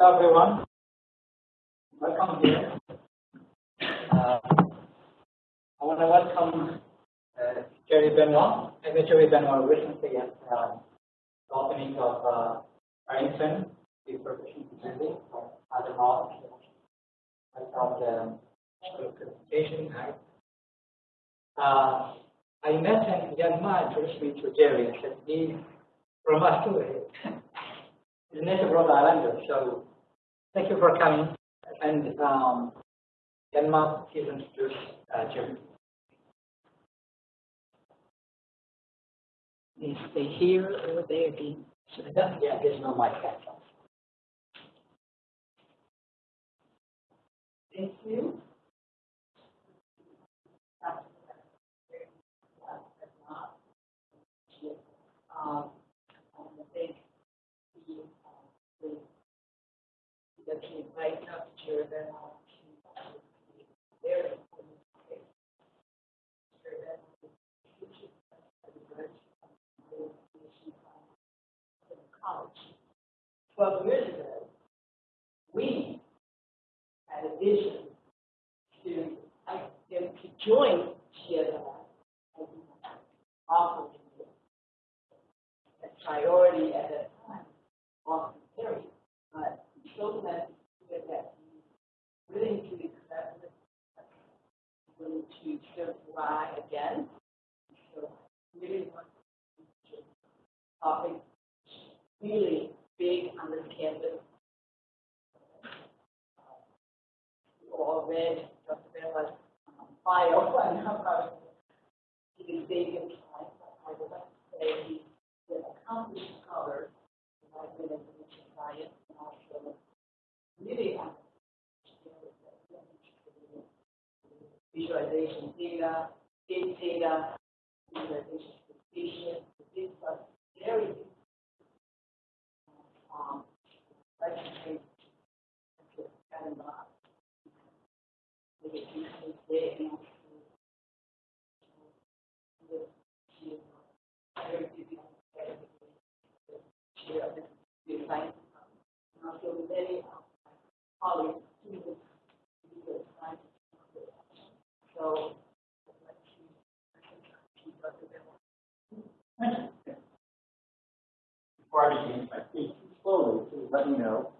Hello, everyone. Welcome here. Uh, I want to welcome uh, Jerry Benoit. I met Jerry Benoit recently at uh, the opening of uh, Arlington, the proficiency building for other um, the presentation nice. Uh, I met a young man introduced me to Jerry. I said, he's from us too. He's a native Rhode Islander, so thank you for coming. And um, Denmark, please introduce uh, Jerry. They here or there, Dean. Yeah, there's no mic back. Thank you. Um, I want to thank the, uh, the, that can invite up to your event on to very important case. Your event is a bridge, um, from college. Twelve years ago, we had a vision to, I, to join GSI as an offer a priority at that time, Boston area. But To hear that to it, willing to still try again. So really want really big on this campus. You all read Dr. Bella's um, bio, know about he time, but I would like to say he's an accomplished scholar in Library and Science and also really on visualization data, big data, visualization precision, big stuff, very. Um, like also, with, you, very of the. And of colleagues, students, who are science. So, to. Before I begin, I speak too slowly, please let me know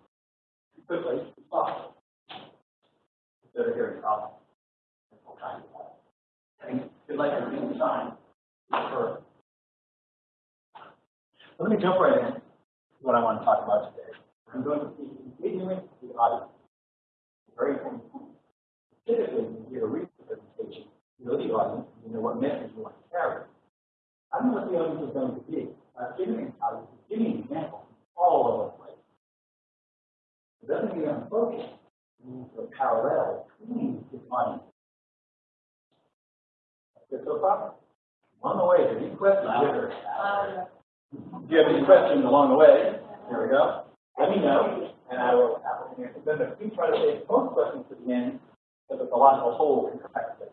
quickly to stop. Instead of hearing problems. Try to do that. And if to read the sign. Let me jump right in to what I want to talk about today. I'm going to be continuing the audience. Very important. Typically, you a know the audience, you know what message you want to carry. I don't know what the audience is going to be. I'm giving, I'm giving examples all over the place. It doesn't mean I'm focused. It means a parallel between the audience. Good so far? On the way, any questions? If you have any questions along the way, there we go. Let me know, and I will have an answer. Then we try to save most questions to the end, so that the logical whole it.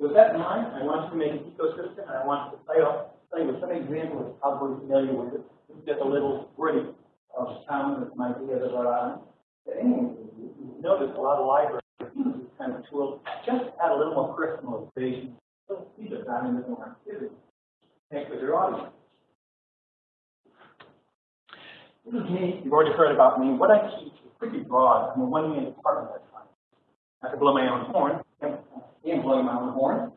With that in mind, I want to make an ecosystem, and I want to play off, play with some examples you're probably familiar with. This is just a little gritty of sound that might be of Rhode Island. But anyway, you notice a lot of libraries use this kind of tool, just add a little more personalization. So these are found in this more activity. Connect with your audience. This is me. You've already heard about me. What I teach is pretty broad. I'm a one-man department at times. I could blow my own horn. Blowing my own horn.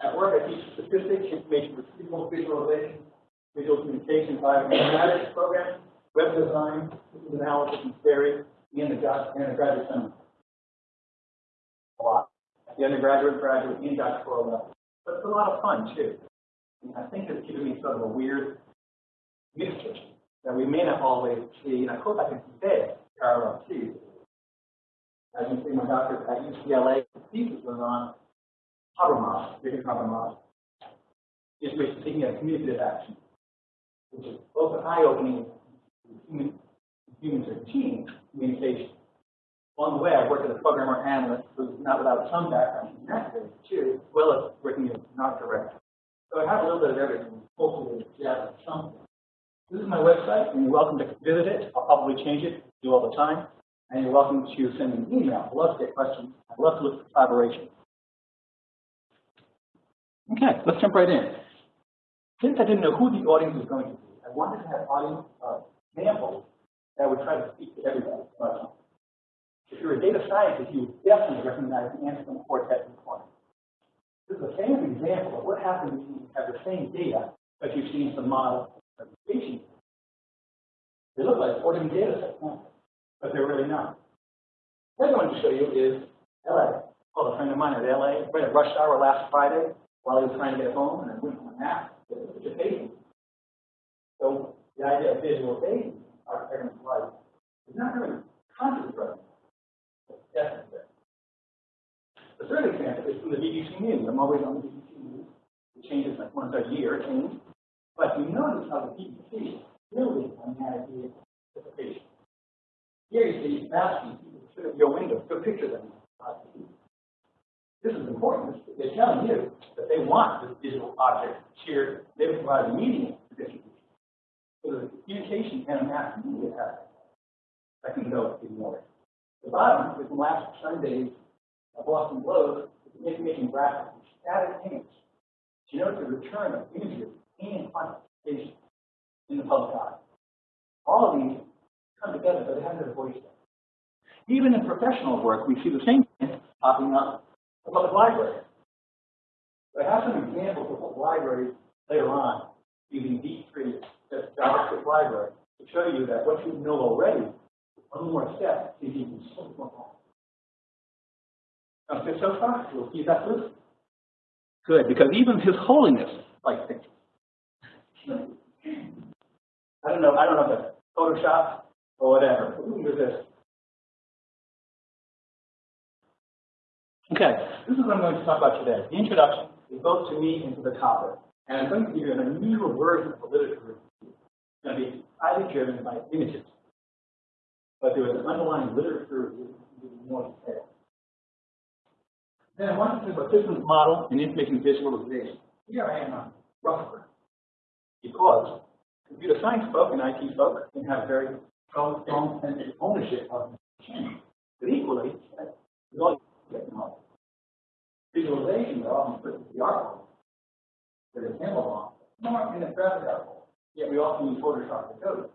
At work, I teach statistics, information retrieval, visualization, visual communication, bioinformatics programming, web design, systems analysis and theory, and the grad- and graduate seminar. A lot. At the undergraduate, graduate, and doctoral level. But it's a lot of fun, too. And I think it's given me sort of a weird mixture that we may not always see, and I hope I can convey parallel to. As you see, my doctor at UCLA, thesis was on Habermas, Richard Habermas, information seeking and communicative action, which is both an eye-opening human, humans or team communication. Along the way, I worked as a programmer analyst who's not without some background in too, as well as working as an art director. So I have a little bit of everything, hopefully, yeah, something. This is my website, and you're welcome to visit it. I'll probably change it do all the time. And you're welcome to send an email. I'd love to get questions. I'd love to look for collaboration. Okay, let's jump right in. Since I didn't know who the audience was going to be, I wanted to have audience uh, examples that would try to speak to everybody. Uh, if you're a data scientist, you would definitely recognize the Anscombe quartet in the. This is a famous example of what happens when you have the same data, but you've seen some model representation. They look like ordinary data sets, but they're really not. What I want to show you is LA. Called a friend of mine at LA, right at rush hour last Friday, while he was trying to get home, and I went on a map, it a bathing. So the idea of visual bathing, our parents' life, is not really conscious. Definitely there. The third example is from the BBC News. I'm always on the BBC News. It changes like once a year, it changes. But you notice how the BBC building on the idea of participation. Here you see asking sit your window, to picture them. This is important. They're telling you that they want this digital object shared. They provide a medium for distribution. So a communication and a mass media aspect. I can go ignore it. The bottom is from last Sunday's Boston Globe, is information graphic static image. To note the return of images and quantification in the public eye. All of these come together, but they have their voice. Even in professional work, we see the same thing popping up in public library. I have some examples of what libraries later on using D3, the JavaScript library, to show you that what you know already, one more step is even Sounds good so far? We'll see that loose. Good, because even His Holiness likes pictures. I don't know, I don't know if it's Photoshop or whatever. But we can do this. Okay, this is what I'm going to talk about today. The introduction is both to me and to the topic. And I'm going to give you an unusual version of the literature review. It's going to be highly driven by images. But there is an underlying literature review in more detail. Then I want to talk about systems model and information visualization. Here I am on Rutherford. Because computer science folk and IT folk can have very strong sense of ownership of the machine. But equally, with all technology. Visualization are often put the art that is analog, more in a graphic art Yet we often use Photoshop to code it.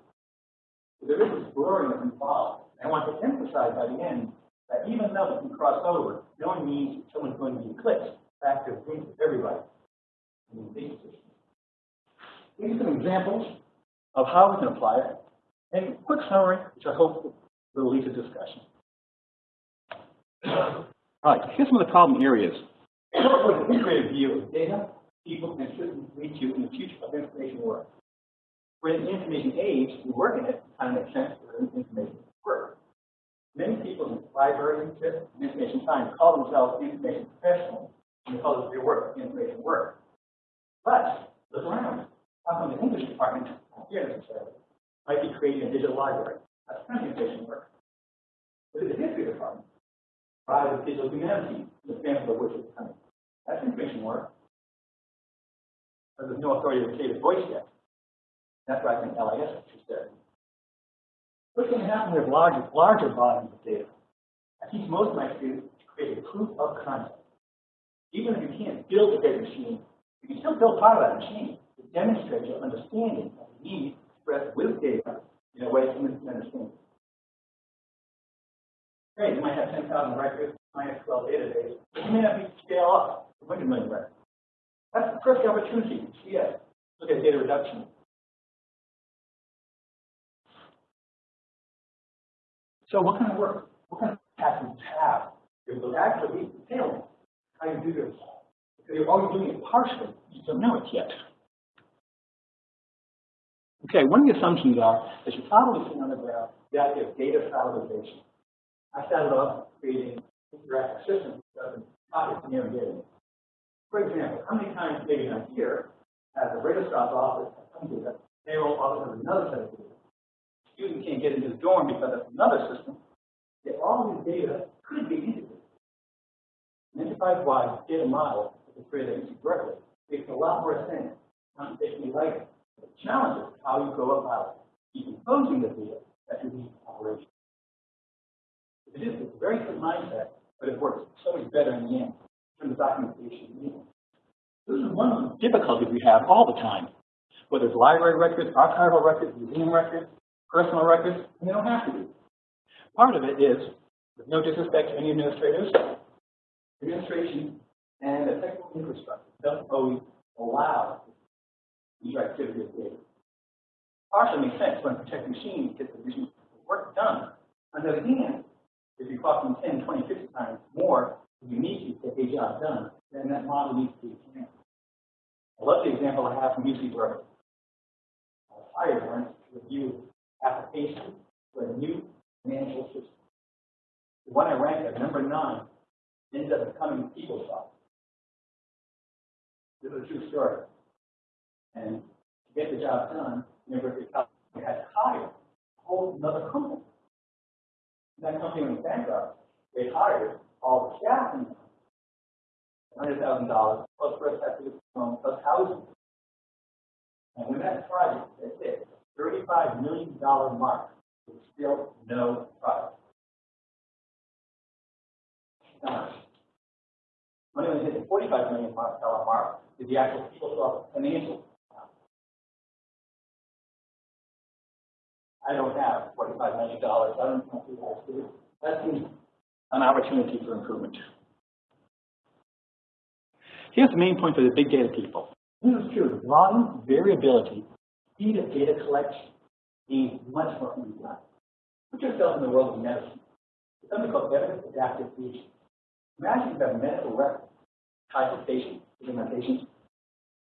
So there is this blurring that's involved. And I want to emphasize by the end that even though we cross over, no one means someone's going to be eclipsed back to things of everybody. These are some examples of how we can apply it, and a quick summary, which I hope will lead to discussion. All right, here's some of the problem areas. What an integrated view of data, people, and systems lead to in the future of information work. We're in the information age, we work in it, kind of makes sense for information work. Many people in library and information science call themselves information professionals and because their work information work. But look around. How come the English department here necessarily might be creating a digital library? That's information work. But in the history department, private digital humanities, the example of which is coming. That's information work. There's no authority to create a voice yet. That's why I think LIS is there. What's going to happen with larger, larger volumes of data? I teach most of my students to create a proof of concept. Even if you can't build a data machine, you can still build part of that machine to demonstrate your understanding of the need with data in a way humans can understand. Great, you might have 10,000 records, in MySQL database, but you may not be scale up to 100 million records. That's the perfect opportunity to see it. Look at data reduction. So what kind of work, what kind of patterns have? It will actually be how you do this. Because you're always doing it partially, you don't know it yet. Okay, one of the assumptions are that you've probably seen on the graph the idea of data salivization. I started off creating interactive systems that doesn't near data. For example, how many times maybe in a year has a registrar office some data, payroll office has another set of data, student can't get into the dorm because of another system, yet all of these data could be integrated. An enterprise-wide data model that is created at Berkeley makes a lot more sense computationally later. The challenge is how you go about decomposing the data that you need operation. It is a very good mindset, but it works so much better in the end terms of documentation. This is one of the difficulties we have all the time, whether it's library records, archival records, museum records, personal records, and they don't have to be. Part of it is, with no disrespect to any administrators, administration and the technical infrastructure doesn't always allow these activities of data. Partially makes sense when protect machines get the machine work done. On the other hand, if you're costing 10, 20, 50 times more you need to get a job done, then that model needs to be changed. I love the example I have from UC Berkeley. I hired one to review applications for a new financial system. The one I ranked at number nine ended up becoming PeopleSoft. This is a true story. And to get the job done, University of California had to hire a whole another company. That company went bankrupt. They hired all the staff in. Hundred thousand dollars plus rest had to loan plus housing. And when that project hit thirty-five million dollar mark, there was still no product. Now, when it hit the forty-five million dollar mark, is the actual PeopleSoft financial I don't have forty-five million dollars, I don't know who that is. That seems an opportunity for improvement. Here's the main point for the big data people. This is true, volume, variability, speed of data collection means much more can be. Put yourself in the world of medicine. It's something called evidence adaptive fusion. Imagine you have a medical record, type of patient, patient,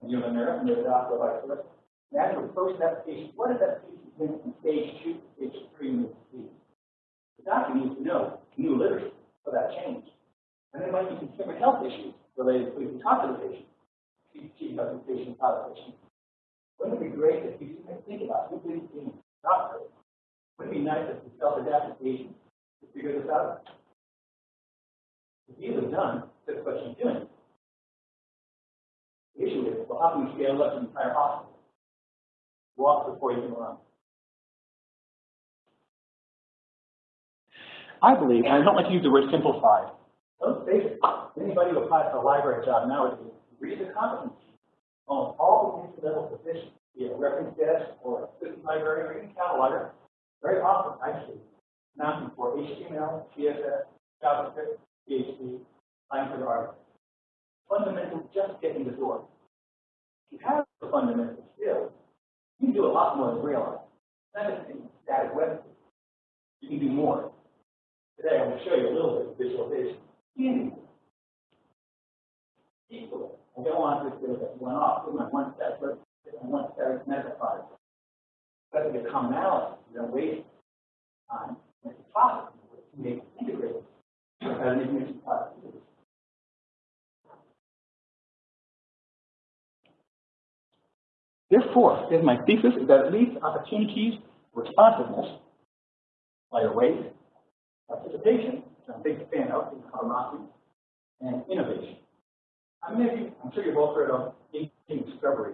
and you have a nurse, and you're the doctor, vice. Imagine the first application, what is that went from stage two to stage three the disease? The doctor needs to know new literature for that change. And there might be consumer health issues related to if you talk to the patient, teach about the patient, the patient. Wouldn't it be great if you think about who is being doctor? Wouldn't it be nice if you self-adapted patient to figure this out? If you have done, that's what she's doing. The issue is, well, how can we scale up the entire hospital? Walk before you can run. I believe, and I don't like to use the word simplified. Face it, anybody who applies for a library job nowadays, read the competency on all the entry-level positions, be it a reference desk or assistant librarian or even cataloger. Very often, I see asking for HTML, CSS, JavaScript, PHP, applying for the article. Fundamental, just getting the door. If you have the fundamental skills, you can do a lot more than realize. Just in static web. You can do more. Today, I'm going to show you a little bit of visualization. Easy. Equally. I don't want to get one off. Put my one step, but one step metaphor. But the commonality, you don't waste time. It's possible to make integrated as an information product. Therefore, is my thesis is that at least opportunities, responsiveness, by rate, participation, which I'm a big fan of in Karamaki, and innovation. I mean, I'm sure you've all heard of in discovery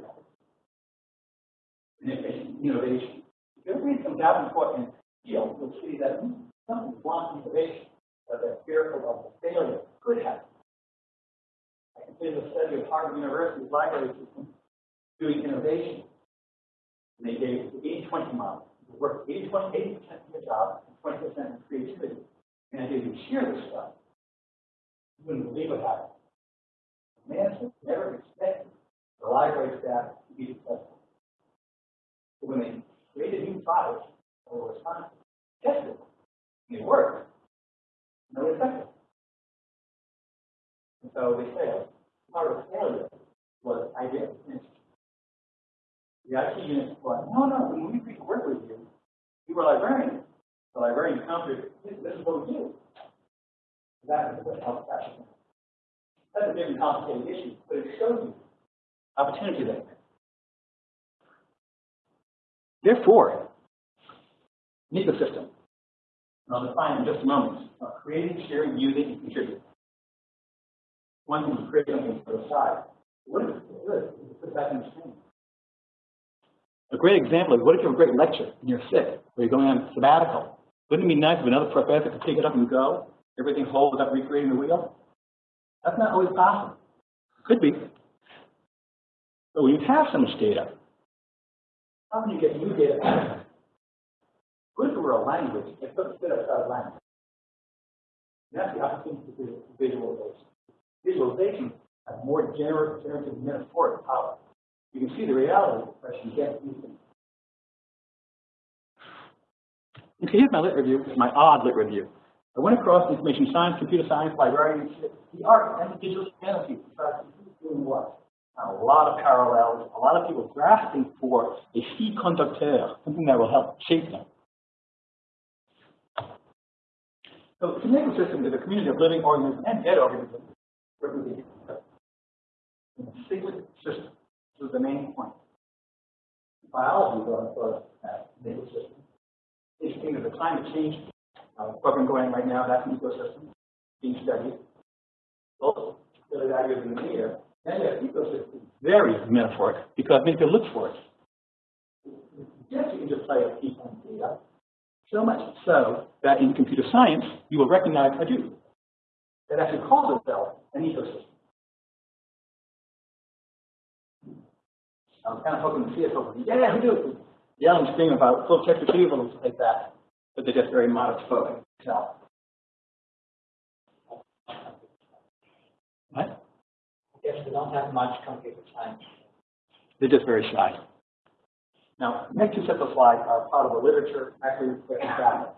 and innovation. If you read some Davenport and Steele, you'll see that some want innovation, but they're fearful of the failure could happen. I can consider the study of Harvard University's library system doing innovation. And they gave the 80-20 model. You work 80 20 80% of your job and 20% in creativity. And if you share this stuff, you wouldn't believe what happened. Management never expected the library staff to be successful. But when they created new products or were responsible, tested, and they worked, no effective. And so they failed. Part of failure was idea the IT unit was, no, no, we agreed to work with you, you were librarians. The librarian countered, this, this is what we do. That is what helps that. That's a very complicated issue, but it shows you opportunity there. Therefore, an ecosystem. And I'll define in just a moment. Creating, sharing, using, and contributing. One thing is create something for the side. What is it? Put that in the stream. A great example is what if you have a great lecture and you're sick or you're going on sabbatical Wouldn't it be nice if another professor could pick it up and go? Everything whole without recreating the wheel? That's not always possible. Could be. But when you have so much data, how can you get new data? What if it were a language? Sort of spit outside of language. And that's the opportunity do visualization. Visualization has more generative, generative metaphoric power. You can see the reality of the question, get. Okay, here's my lit review, my odd lit review. I went across information science, computer science, librarianship, the art, and the digital humanities. Besides, who's doing what? A lot of parallels, a lot of people grasping for a fil conducteur, something that will help shape them. So the community system is a community of living organisms and dead organisms in a cyclic system. Is the main point. Biology goes for that cyclic system. Interesting, there's a climate change uh, program going right now, that's an ecosystem being studied. Also, the value of the air. And that ecosystem very metaphoric because many people look for it. You can just play a piece on data, so much so that in computer science, you will recognize Hadoop. That actually calls itself an ecosystem. I was kind of hoping to see it over, yeah, Hadoop, yell and scream about full text retrieval and stuff like that, but they're just very modest spoken. So, what? Yes, we don't have much computer science. They're just very shy. Now, next two sets of slides are part of the literature, actually, with graphics.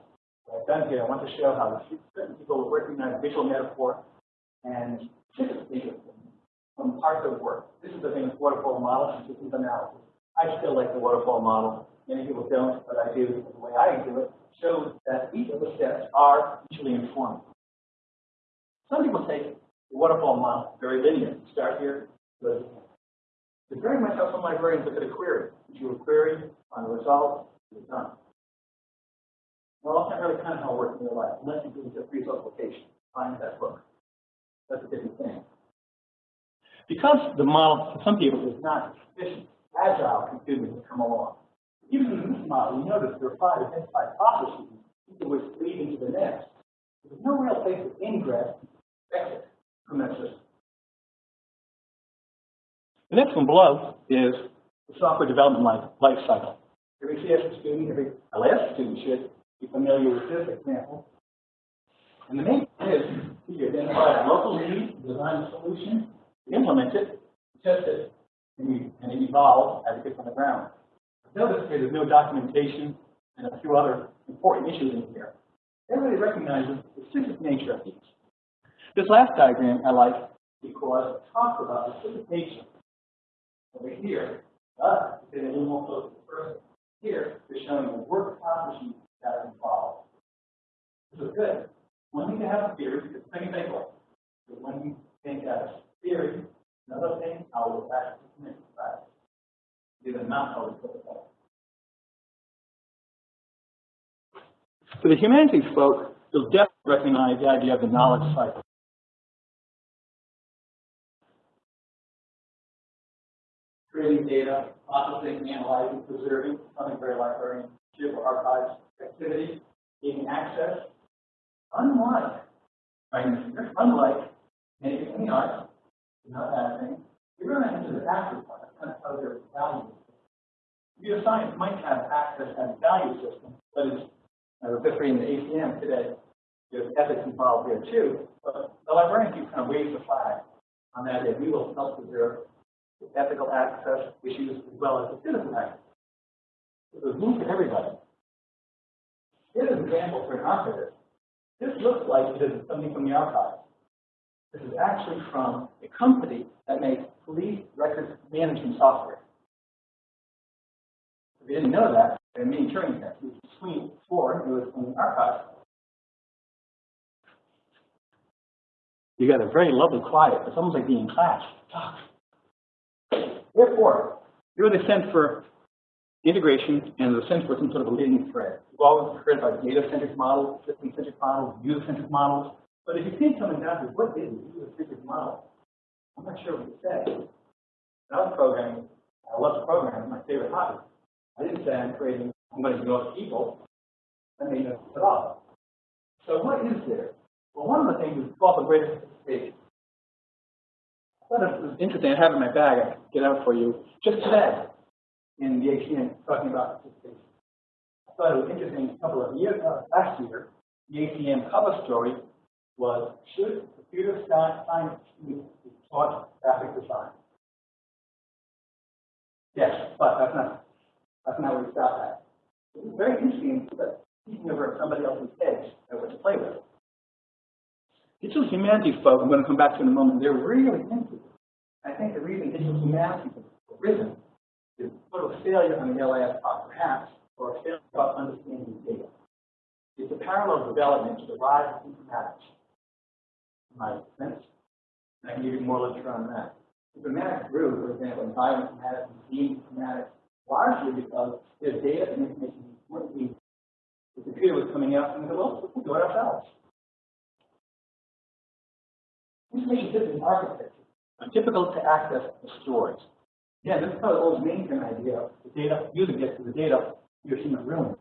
What I've done here, I want to show how certain people recognize visual metaphor and typically from parts of work. This is the famous waterfall model and systems analysis. I still like the waterfall model. Many people don't, but I do. The way I do it shows that each of the steps are mutually informed. Some people take the waterfall model very linear. Start here, the. It's very much how some librarians look at a query. You a query, find a result, you're done. Well, that's not really kind of how it works in real life, unless you do just resource location, find that book. That's a different thing. Because the model, for some people, is not sufficient, agile computing has come along. Even in this model, you notice there are five identified processes, each of which lead into the next. There's no real place of ingress, exit from that system. The next one below is the software development life, life cycle. Every CS student, every LS student should be familiar with this example. And the main thing is to identify a local need, design a solution, implement it, test it, and, it evolves as it gets on the ground. Notice here there's no documentation and a few other important issues in here. Everybody recognizes the specific nature of these. This last diagram I like because it talks about the specific nature over here, getting a little more close to the person. Here, they're showing the work accomplishment that are involved. This is good. One thing to have a theory, because think and think like. But when you theory, another thing, how will it actually commit to practice? These are not always. For the humanities folk, you'll definitely recognize the idea of the knowledge cycle. creating data, processing, analyzing, preserving, something very librarian, or archives activity, gaining access. Unlike, right, unlike anything in arts, not that thing, you're going to enter the after part, kind of how their value system. Computer science might have access as a value system, but it's, I was just reading the ACM today, there's ethics involved here too, but the librarian keeps kind of waves the flag on that idea. We will help preserve ethical access issues as well as the physical access. It was room for everybody. Here's an example for an archivist. This looks like it is something from the archives. This is actually from a company that makes police records management software. If you didn't know that, there are many Turing tests. It was between four, it was from the archives. You got a very lovely quiet. It's almost like being in class. Talk. Therefore, here are the sense for integration and the sense for some sort of a leading thread. We've always heard about data-centric models, system-centric models, user-centric models. But if you think coming down to what is a model, I'm not sure what to say. I was programming, I love to program, it's my favorite hobby. I didn't say I'm creating, I'm going to know people. made no at all. So what is there? Well, one of the things is called the greater sophistication. I thought it was interesting. I have it in my bag. I can get out for you. Just today, in the ACM, talking about sophistication. I thought it was interesting. A couple of years uh, last year, the ACM cover story was should computer science be taught graphic design? Yes, but that's not that's not where we stop at. It's very interesting, but speaking over somebody else's head and what to play with. Digital humanities folk, I'm going to come back to in a moment, they're really it. I think the reason digital humanities has risen is sort of failure on the LIS part, perhaps, or a failure about understanding data. It's a parallel development to the rise of informatics. In my and I can give you more literature on that. The Informatics grew, for example, in bioinformatics and gene informatics, largely because there's data and information weren't being, the computer was coming out and we said, well, we'll do it ourselves. Information system architecture are difficult to access the stores. Yeah, this is of the old mainframe idea. The data, user gets to the data, your human ruins.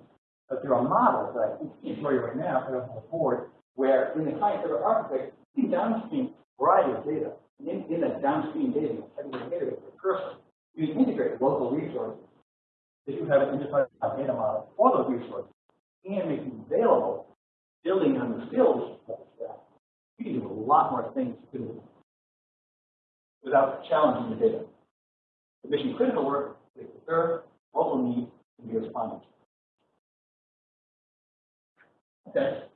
But there are models that I can show you right now, I don't have a board, where in the client server architecture, you downstream variety of data. In, in that downstream data, having a database a person, you can integrate local resources. If you have an enterprise data model for those resources and make them available, building on the skills of the staff, you can do a lot more things without challenging the data. The mission critical work is to serve local needs to be responded to. Okay.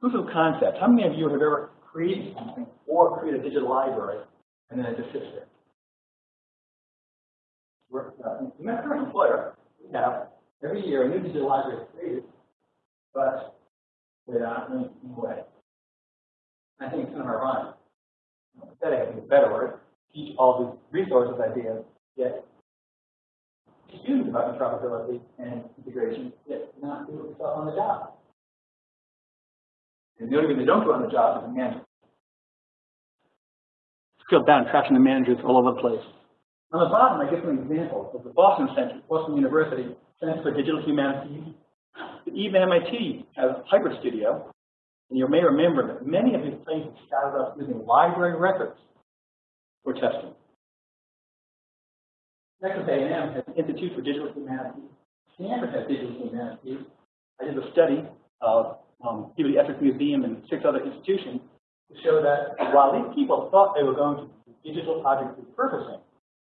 Proof of concept. How many of you have ever created something or create a digital library and then it just sits there? We're, uh, my current employer, we have every year a new digital library created, but without any way. I think it's kind of ironic. Pathetic, I think is a better word. Teach all these resources ideas, yet students about interoperability and integration, yet not do it yourself on the job. And the only reason they don't do on the job is the manager. Scale down, trashing the managers all over the place. On the bottom, I give some examples of the Boston Center, Boston University Center for Digital Humanities. Even MIT has a hybrid studio, and you may remember that many of these places started off using library records for testing. Texas A&M has an Institute for Digital Humanities. Stanford has Digital Humanities. I did a study of um, Peabody Essex Museum and six other institutions to show that while these people thought they were going to do digital object repurposing,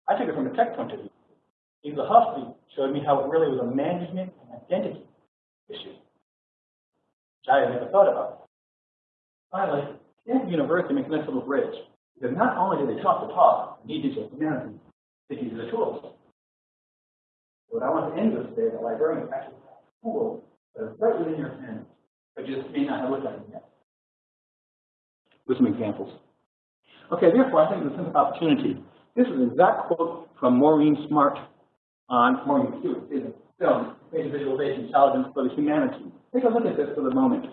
I took it from a tech point of view. Eva Huffley showed me how it really was a management and identity issue, which I had never thought about. Finally, Stanford University makes a nice bridge, because not only do they talk the talk, need digital humanities, they use the tools. What I want to end with today, that librarians actually have tools that are right within your hands, but just may not have looked at them yet. With some examples. Okay, therefore, I think there's a sense of opportunity. This is an exact quote from Maureen Smart on Maureen Stewart, me, film, Creative Visualization, Intelligence for the Humanities. Take a look at this for the moment.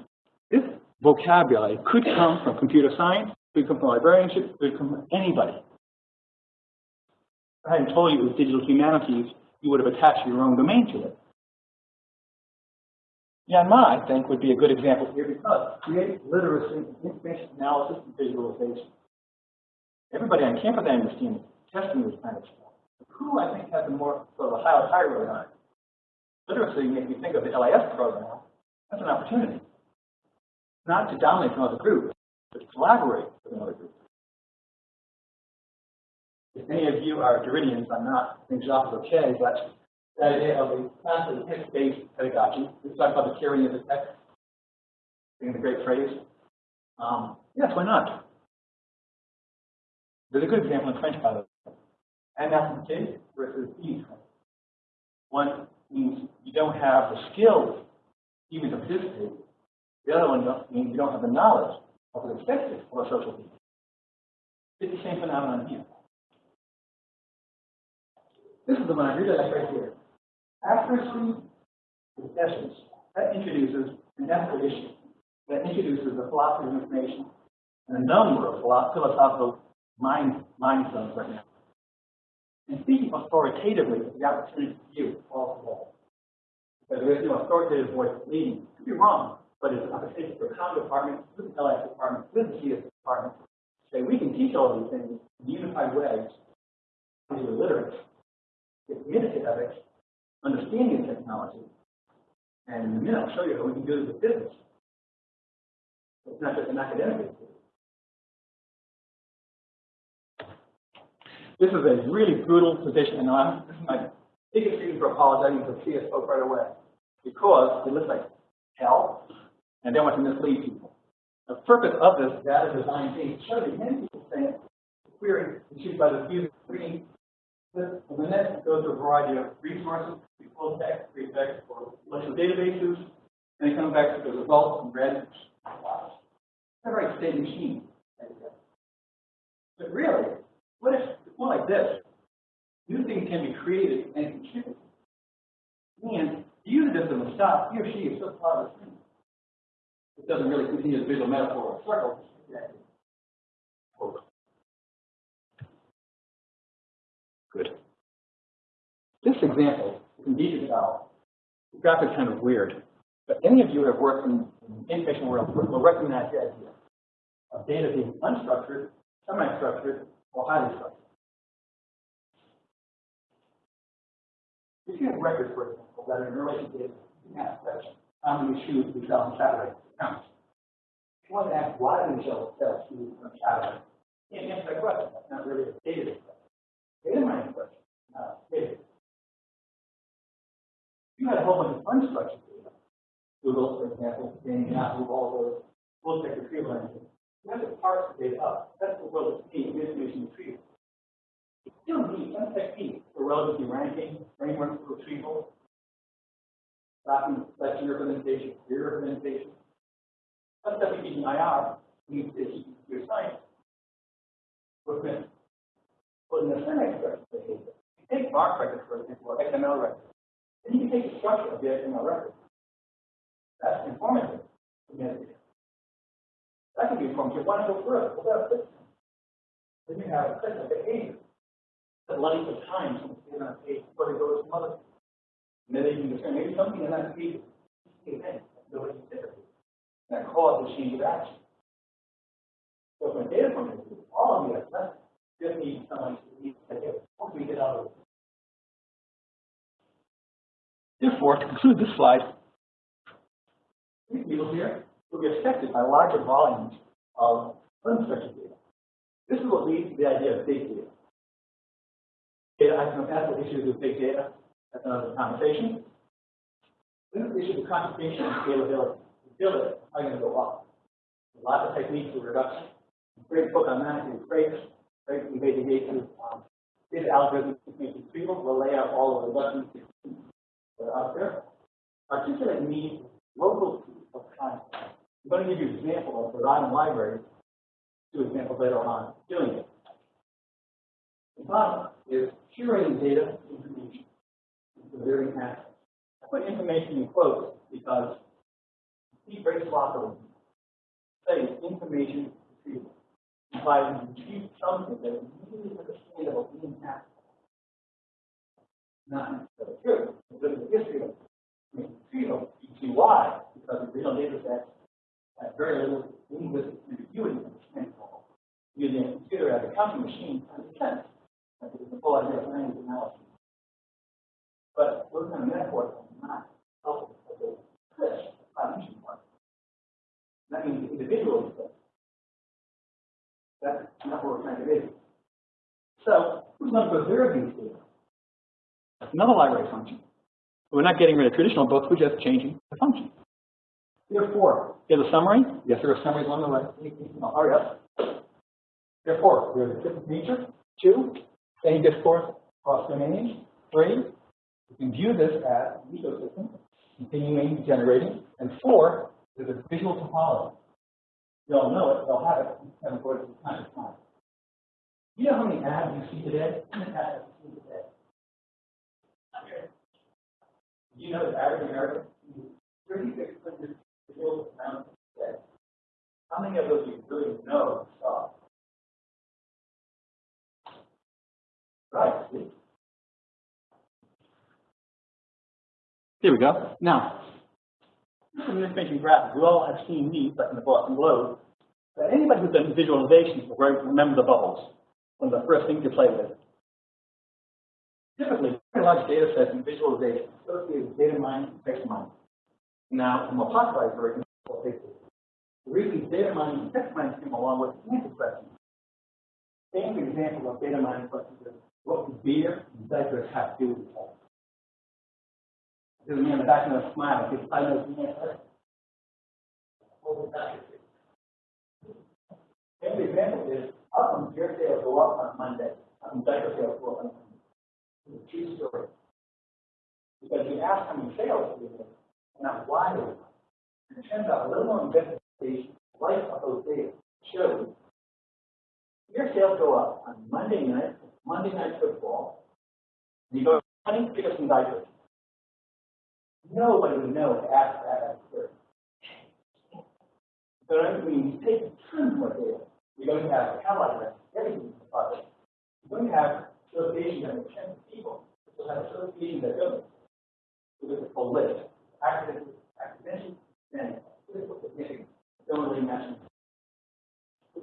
This vocabulary could come from computer science, could come from librarianship, could come from anybody. If I hadn't told you it was digital humanities, you would have attached your own domain to it. Yanma, I think, would be a good example here because creative literacy, information analysis, and visualization. Everybody on campus, I understand, testing this kind of stuff. Who, I think, has a more sort of a higher hierarchy on it? Literacy makes me think of the LIS program. That's an opportunity. Not to dominate another group, but to collaborate with another group. If any of you are Derridians, I'm not, I think Jacques is okay, but that idea of a classic text-based pedagogy, we talk about the tyranny of the text, being the great phrase. Um, yes, why not? There's a good example in French, by the way. Anaptitude versus ease. One means you don't have the skills even to participate. The other one means you don't have the knowledge of what's expected of a social being. It's the same phenomenon here. This is the one I really like right here. Accuracy is essence. That introduces an ethical issue. That introduces the philosophy of information and a number of philosophical mind, mind zones right now. And speaking authoritatively is the opportunity for you all together. Because there is no authoritative voice leading. Could be wrong, but it's a opportunity for the county department, with the LS department, with the CS department. to Say, we can teach all these things in unified ways These are literate, get to ethics, understanding the technology. And in a minute, I'll show you how we can do it with business. It's not just an academic. This is a really brutal position, and I'm, this my biggest reason for apologizing for CS spoke right away. Because it looks like hell, and they want to mislead people. The purpose of this data design thing is to show that many people think query is used by the user screen. The the net goes to a variety of resources, be full text, free text, or relational databases, and it comes back to the results in red. It's a very state machine. But really, what if, it's more like this. New things can be created and contributed. And the user doesn't stop, he or she is still part of the screen. It doesn't really continue the visual metaphor of circle. Good. This example is indeed about the graphic kind of weird, but any of you who have worked in the information world will recognize the idea of data being unstructured, semi-structured, or highly structured. If you have records, for example, that are in relation to data. How many shoes we sell on Saturday? Count. If you want to ask why do we sell shoes on Saturday, you can't answer that question. That's not really a data. Data mining question, not a data. Uh, you had a whole bunch of unstructured data, Google, for example, Bing, Yahoo, all those full text retrieval engines, you have to parse the data up. That's the world of speed, information retrieval. You still need some technique for relatively ranking, framework for retrieval, document selection representation, query representation. That's stuff you teach in IR, you need to your science. What's Well, in the semi-structured behavior, you take MARC records, for example, or XML records, then you take the structure of the XML record. That's informative. That can be informative. You want to go further. What about this? Then you have a set of behavior. The length of time from the on a page before they go to some other. And then they can discern maybe something in that page event that nobody considered. That caused a change of action. So from a data point of view, all of you have less just need someone to lead the. Once we get out of it. Therefore, to conclude this slide, these people here will be affected by larger volumes of unstructured data. This is what leads to the idea of big data. Data iconopathic issues with big data. That's another conversation. Then the issue of computation and scalability. Scalability are going to go up. Lots of techniques for reduction. Great book on that is Craig's. The to um, data algorithms information retrieval. We'll lay out all of the reductions that are out there. Articulate needs local of concept. I'm going to give you an example of the Rhine library. Two examples later on doing it. The bottom is curating data information. A very aspect. I put information in quotes because see very sloppily. Say information retrieval implies you retrieve something that is easily understandable in aspect. Not necessarily true. If you look the history of see why. Because the real data sets have very little linguistic ambiguity the Using a computer as a counting machine makes sense. That's the full idea of language analysis. But those kind of metaphors are not helpful because they push the cognition part. That means the individual is That's not what we're trying to do. So, who's going to preserve these data? That's another library function. We're not getting rid of traditional books, we're just changing the function. Therefore, here's a summary. Yes, there are summaries along the way. Hurry up. Therefore, there's a different nature. Two, same discourse across domains. Three, you can view this as an ecosystem, continuing generating. And four, there's a visual topology. They'll know it, they'll have it, and of course, it's time to time. You know how many ads you see today? How many ads you see today? Do you know the average American 3,600 visual amounts a day? How many of those you really know saw? Right. Here we go. Now, some information graphics. We all have seen these, like in the Boston Globe. But anybody who's done visualizations will re- remember the bubbles. One of the first things you play with. Typically, very large data sets and visualization associated with data mining and text mining. Now, the more popularized version The reason data mining and text mining came along with answer questions. Famous example of data mining questions is what do beer and diapers have to do with each? Know the answer. What was that? Famous example is how come beer sales go up on Monday, how come diaper sales go up on Monday? It's a true story. Because you ask how many sales you and not why. And it turns out a little more investigation, life of those data, shows your sales go up on Monday night, Monday night football. You go, honey, get us some diapers. Nobody would know to ask that at. So I mean, you take tons more data. You're going to have a catalog record, everything in the project. Going to have associations that make sense to people. You'll have associations that don't. So there's a list. Accident, accidental, and physical significance. Don't really mention.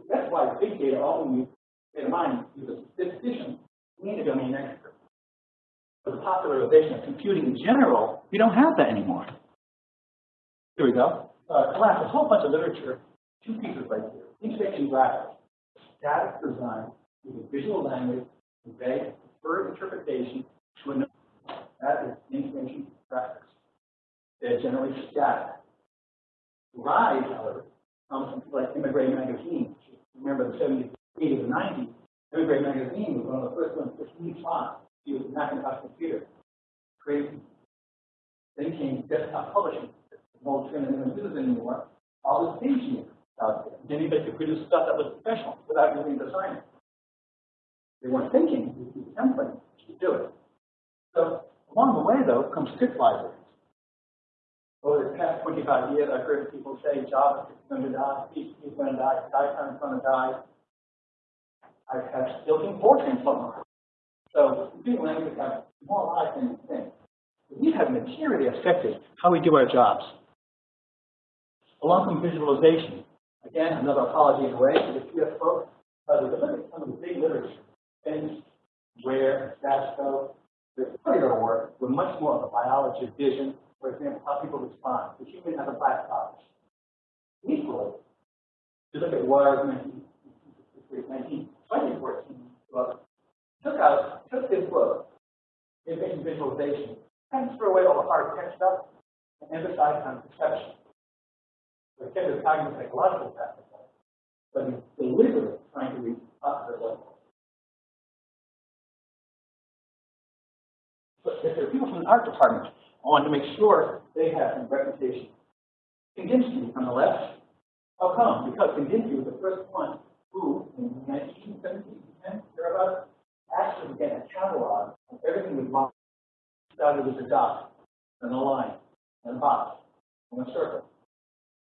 That's why big data often use data mining is a statistician, we need a domain expert. The popularization of computing in general, we don't have that anymore. Here we go. Uh, a whole bunch of literature, two pieces right here. Information graphics, static design, using visual language, convey preferred interpretation to a that is information graphics. They're generally static. Rise, however, comes from people like Emigre Magazine. Remember the 70s, 80s, and 90s. Emigre Magazine was one of the first ones to font. It was a Macintosh computer. Crazy. Came desktop publishing. No trend in the business anymore. All this paging out there. Then anybody could produce stuff that was professional without using designer. They weren't thinking, this is a template, to do it. So along the way, though, comes script libraries. Over the past 25 years, I've heard people say JavaScript is going to die, PHP is going to die, Python is going to die. I have seen Fortran somewhere. So computing languages have more life than you think. These have materially affected how we do our jobs. Along comes visualization. Again, another apology in a way to the folks, but if you look at some of the big literature, things where Stasko, the earlier work were much more of a biology of vision, for example, how people respond. The human has a black box. Equally, if you look at what Wires 19, 2014 book, took out, took this book, Invention Visualization, threw away all the hard text stuff and emphasized on perception. So it kept the cognitive psychological of but he's deliberately trying to reach up to the level. But if there are people from the art department, I want to make sure they have some reputation. Kandinsky on the left. How come? Because Kandinsky was the first one who, in 1917, thereabouts, actually began a catalog of everything with lines. Started with a dot, and a line, and a box, and a circle.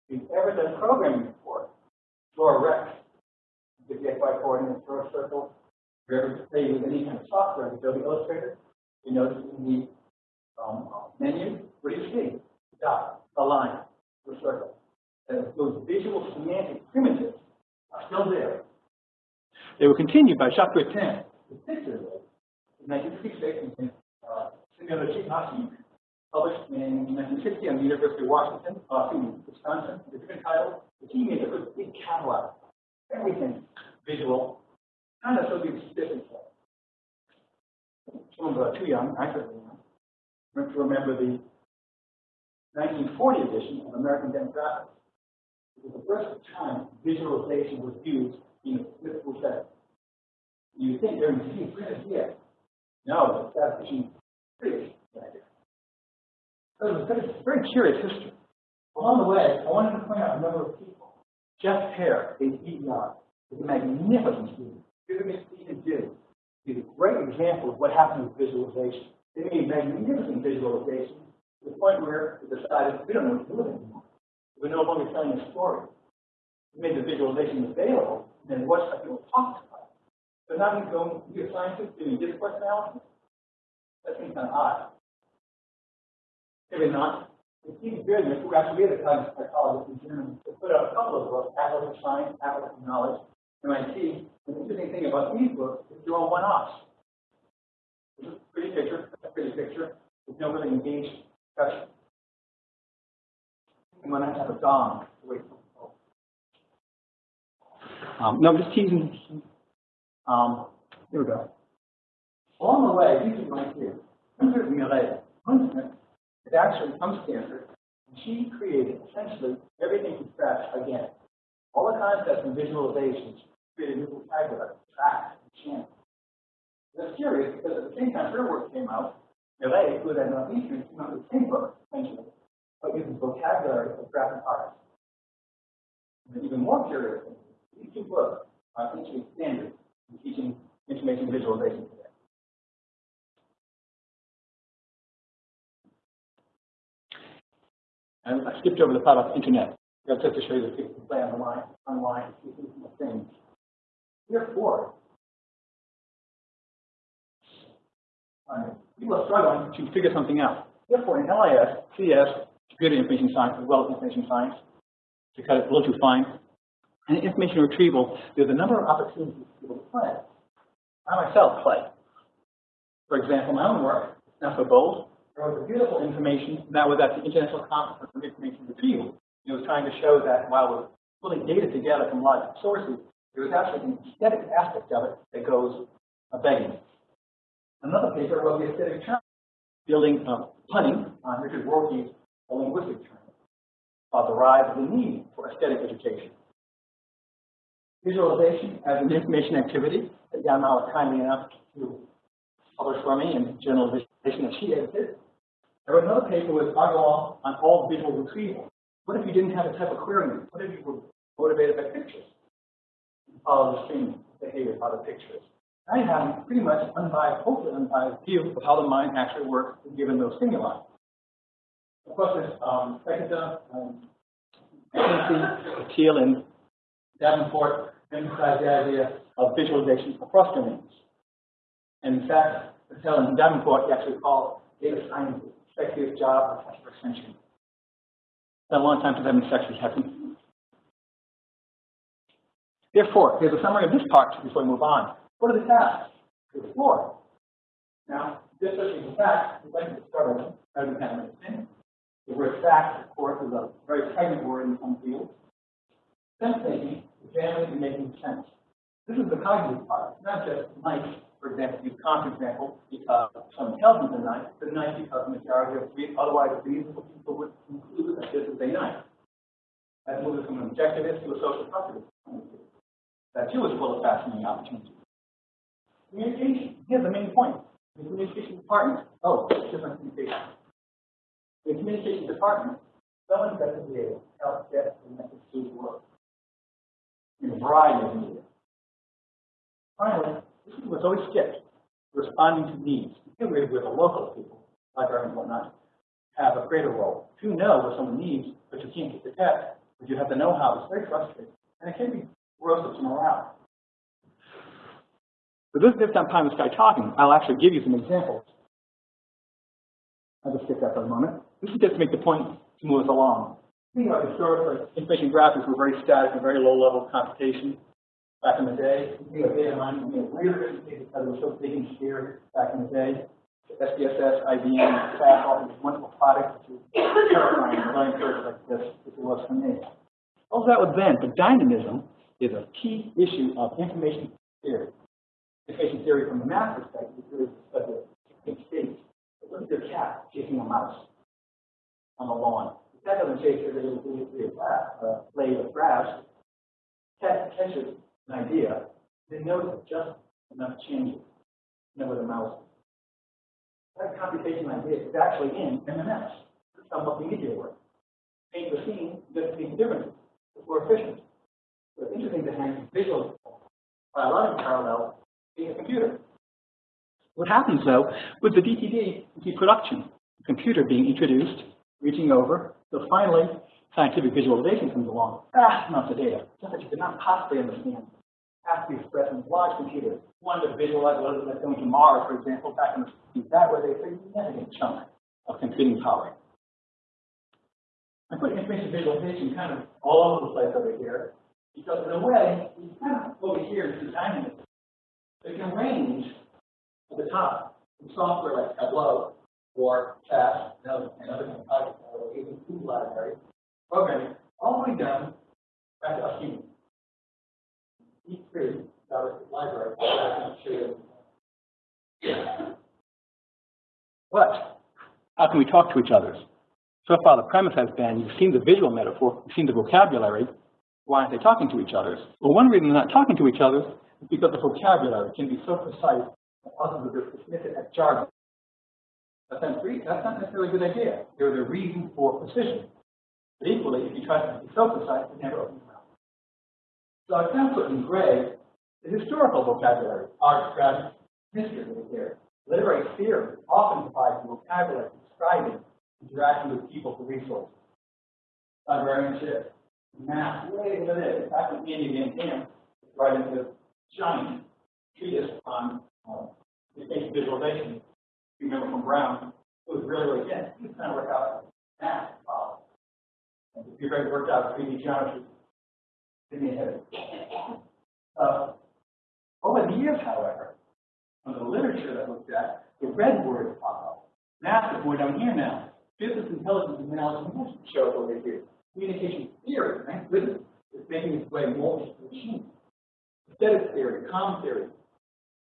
If you've ever done programming before, draw a rect, get the XY coordinates, draw a circle. If you ever play with any kind of software, Adobe Illustrator, you notice in the um, menu, what do you see? A dot, a line, a circle. And those visual semantic primitives are still there. They were continued by Bertin, particularly in 1966 in uh, Simulachi Hashi, published in 1960 on the University of Washington, uh, in Wisconsin, a different title. But he made a big catalog, everything visual, kind of so the specific. Some of too young, I certainly am, to remember the 1940 edition of American Demographics. It was the first time visualization was used in a physical setting. You think they're in printed here. No, it's statistician British idea. So it was a very curious history. Along the way, I wanted to point out a number of people. Jeff Heer, AER, is a magnificent student. Him do. He's a great example of what happens with visualization. They made magnificent visualization to the point where they decided we don't know what to do it anymore. We're no longer telling a story. We made the visualization available, and then watch how people talk about it. So now you go be a scientist doing discourse analysis think on odd. Maybe not. It seems business, who actually is a cognitive psychologist in Germany, to put out a couple of books, Atlas of Science, Atlas of Knowledge, MIT. The interesting thing about these books is they're all one-offs. This is a pretty picture, that's a pretty picture. There's no really engaged discussion. And when I have a dong, wait for um, no, I'm just teasing. Um, here we go. Along the way, these are my here. 100 Millet, is actually from Stanford. And she created essentially everything from scratch again. All the concepts and visualizations created new vocabulary, tracks, and chants. That's curious because at the same time her work came out, Millet, who had at Northeastern, came out with the same book, essentially, but using vocabulary of graphic arts. And even more curious, these two books are teaching standards in teaching information visualization today. And I skipped over the part about the internet. That's just to show you that people can play online, online, see these things. Therefore, uh, people are struggling to figure something out. Therefore, in LIS, CS, computer information science, as well as information science, to cut it a little too fine, and information retrieval, there's a number of opportunities for people to play. I myself play. For example, my own work, not so bold, there was beautiful information that was at the International Conference on Information Retrieval. It was trying to show that while we're pulling data together from lots of sources, there was actually an aesthetic aspect of it that goes begging. Another paper was the aesthetic turn, building uh, punning on Richard Rorty's a linguistic turn about the rise of the need for aesthetic education. Visualization as an information activity that Yamal was kindly enough to publish for me in Journal of Visualization that she edited. I wrote another paper with Agarwal on all visual retrieval. What if you didn't have a type of querying? What if you were motivated by pictures? Follow the stream behavior by the pictures. I have pretty much unbiased, hopefully unbiased view of how the mind actually works given those stimuli. Of course, there's um, Sekita, um, Teal, and Davenport emphasize the idea of visualization across domains. And in fact, And Davenport actually call data science the sexiest job the 21st century. It's been a long time since I've been sexy, hasn't Therefore, here's a summary of this part before we move on. What are the tasks? To explore. Now, this is fact, we'd like to start with rather than kind of. The word fact, of course, is a very pregnant word in some fields. Sense making, examining and making sense. This is the cognitive part, not just nice, for example, use Kant's example, because some intelligence is nice, but nice because the majority of otherwise reasonable people would conclude that this is a nice. That moves from an objectivist to a social positivist. That too is full of fascinating opportunities. Communication, here's the main point. The communication department, oh, different communication. The communication department, someone investigated help get the message to work in a variety of media. Finally, this is what's always skipped, responding to needs, particularly where the local people, librarians and whatnot, have a greater role. If you know what someone needs, but you can't get the text, but you have the know-how, it's very frustrating. And it can be corrosive to morale. But this next time we start talking, I'll actually give you some examples. I'll just skip that for a moment. This is just to make the point to move us along. You know, historically, information graphics were very static and very low-level computation back in the day. Data mining, know, really because it was so big and sheer back in the day. SPSS, IBM, SAS, all these wonderful products which are terrifying learning curves like this, as it was for me. All that was then, but dynamism is a key issue of information theory. Information theory from the math perspective is really like a state. Look at your cat chasing a mouse on the lawn. The cat doesn't chase every little uh, blade of grass. Cat catches an idea, then notice just enough changes to know where the mouse is. That computation idea is actually in MMS. It's somewhat the media work. Paint the scene, the differences. It's more efficient. It's interesting to hang visual biological parallels in a computer. What happens though with the DTD into production, the computer being introduced, reaching over, so finally scientific visualization comes along, vast amounts of data, just that you could not possibly understand has to be expressed in large computers. One to visualize what like going to Mars, for example, back in the 60s, that they a significant chunk of computing power. I put information visualization kind of all over the place over here, because in a way, you kind of over here is designing it. You can range at the top, in software like Tableau, or SAS, and other, and compiler, or even food library, programming, down back to us humans. Each three, JavaScript library, I can you. But, how can we talk to each other? So far, the premise has been, you've seen the visual metaphor, you've seen the vocabulary, why aren't they talking to each other? Well, one reason they're not talking to each other is because the vocabulary can be so precise that others will just dismiss it as jargon. That's not, that's not necessarily a good idea. There's a reason for precision. But equally, if you try to be so precise, it never opens mouth. So I've of put in gray the historical vocabulary, art, strategy, history right here. Literary theory often provides the vocabulary describing interacting with people for resources. Librarianship, math, way into this. In fact, when Andy Van Dam writing this giant treatise on uh, visualization, you remember from Brown, it was really, really dense. He was out math. And if you've ever worked out 3D geometry, give me a headache. Uh, over the years, however, on the literature that looked at, the red words pop up. Is more down here now. Business intelligence and analysis management show over here. Communication theory, thank goodness, is making its way more into the machine. Aesthetic theory, comm theory,